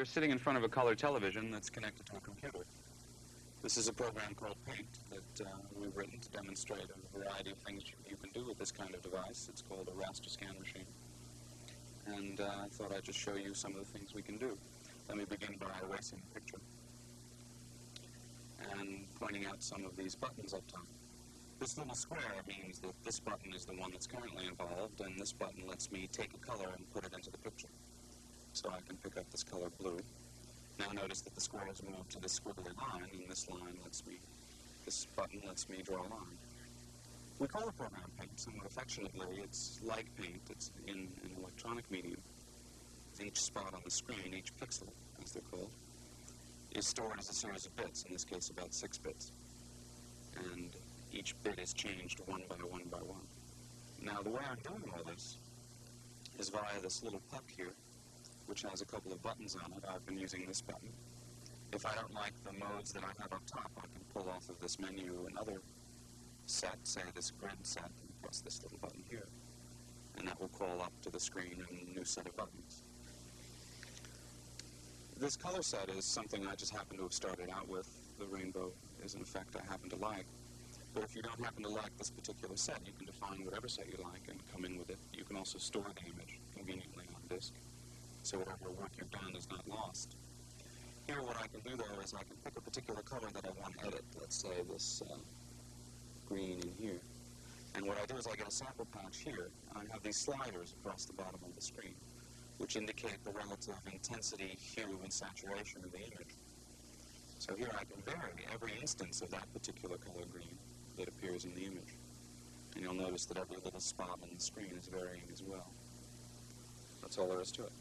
we're sitting in front of a color television that's connected to a computer. This is a program called Paint that uh, we've written to demonstrate a variety of things you can do with this kind of device. It's called a raster scan machine. And uh, I thought I'd just show you some of the things we can do. Let me begin by erasing the picture and pointing out some of these buttons up top. This little square means that this button is the one that's currently involved, and this button lets me take a color and put it into the picture. So I can pick up this color blue. Now notice that the square has moved to this squiggly line, and this line lets me, this button lets me draw a line. We call the program paint somewhat affectionately. It's like paint. It's in an electronic medium. Each spot on the screen, each pixel, as they're called, is stored as a series of bits, in this case about six bits. And each bit is changed one by one by one. Now the way I'm doing all this is via this little puck here, which has a couple of buttons on it. I've been using this button. If I don't like the modes that I have up top, I can pull off of this menu another set, say this grid set, and press this little button here. And that will call up to the screen a new set of buttons. This color set is something I just happen to have started out with. The rainbow is an effect I happen to like. But if you don't happen to like this particular set, you can define whatever set you like and come in with it. You can also store the image conveniently on disk, so whatever work you've done is not lost. Here what I can do though is I can pick a particular color that I want to edit. Let's say this uh, green in here. And what I do is I get a sample patch here, and I have these sliders across the bottom of the screen, which indicate the relative intensity, hue, and saturation of the image. So here I can vary every instance of that particular color green that appears in the image. And you'll notice that every little spot on the screen is varying as well. That's all there is to it.